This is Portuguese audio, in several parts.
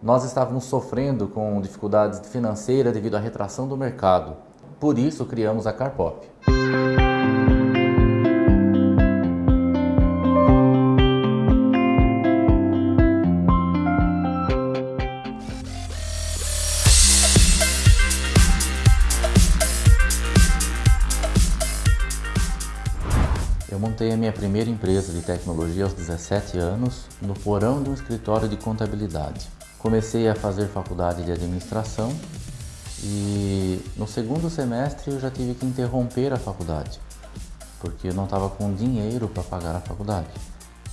Nós estávamos sofrendo com dificuldades financeiras devido à retração do mercado. Por isso criamos a Carpop. Eu montei a minha primeira empresa de tecnologia aos 17 anos no porão de um escritório de contabilidade. Comecei a fazer faculdade de administração e no segundo semestre eu já tive que interromper a faculdade, porque eu não estava com dinheiro para pagar a faculdade.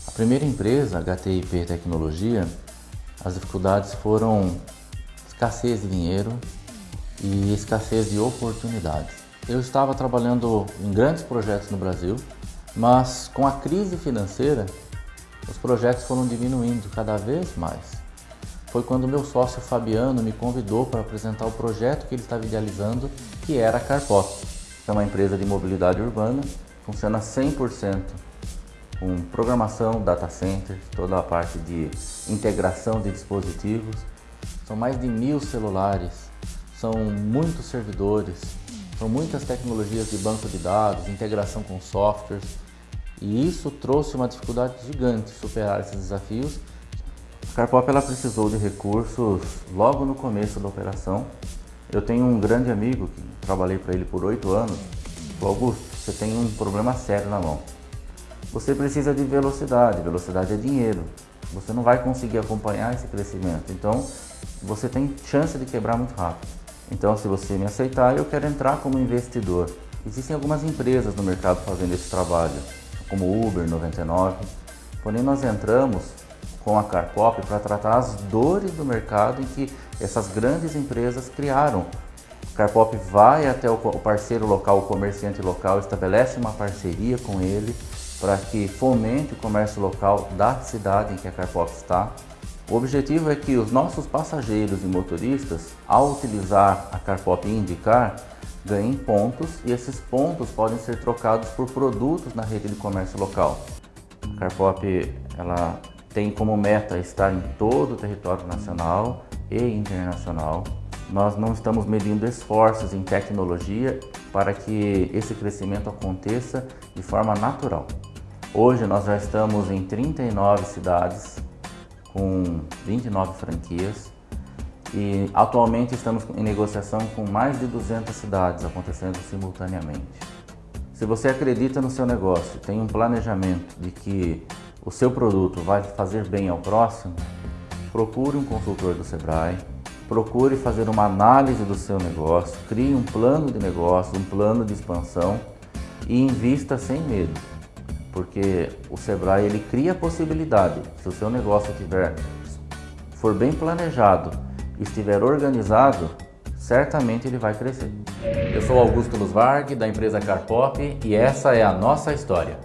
A primeira empresa, HTIP Tecnologia, as dificuldades foram escassez de dinheiro e escassez de oportunidades. Eu estava trabalhando em grandes projetos no Brasil, mas com a crise financeira, os projetos foram diminuindo cada vez mais foi quando meu sócio Fabiano me convidou para apresentar o projeto que ele estava idealizando, que era a Carpop. É uma empresa de mobilidade urbana, funciona 100% com programação, data center, toda a parte de integração de dispositivos. São mais de mil celulares, são muitos servidores, são muitas tecnologias de banco de dados, integração com softwares. E isso trouxe uma dificuldade gigante superar esses desafios Carpop ela precisou de recursos logo no começo da operação. Eu tenho um grande amigo que trabalhei para ele por oito anos. O Augusto, você tem um problema sério na mão. Você precisa de velocidade, velocidade é dinheiro. Você não vai conseguir acompanhar esse crescimento, então você tem chance de quebrar muito rápido. Então se você me aceitar, eu quero entrar como investidor. Existem algumas empresas no mercado fazendo esse trabalho, como Uber 99, porém nós entramos com a Carpop para tratar as dores do mercado em que essas grandes empresas criaram. Carpop vai até o parceiro local, o comerciante local, estabelece uma parceria com ele para que fomente o comércio local da cidade em que a Carpop está. O objetivo é que os nossos passageiros e motoristas, ao utilizar a Carpop e indicar, ganhem pontos e esses pontos podem ser trocados por produtos na rede de comércio local. A Carpop ela tem como meta estar em todo o território nacional e internacional. Nós não estamos medindo esforços em tecnologia para que esse crescimento aconteça de forma natural. Hoje nós já estamos em 39 cidades com 29 franquias e atualmente estamos em negociação com mais de 200 cidades acontecendo simultaneamente. Se você acredita no seu negócio, tem um planejamento de que o seu produto vai fazer bem ao próximo, procure um consultor do Sebrae, procure fazer uma análise do seu negócio, crie um plano de negócio, um plano de expansão e invista sem medo. Porque o Sebrae ele cria a possibilidade, se o seu negócio tiver, for bem planejado e estiver organizado, certamente ele vai crescer. Eu sou Augusto Luz Varg, da empresa Carpop, e essa é a nossa história.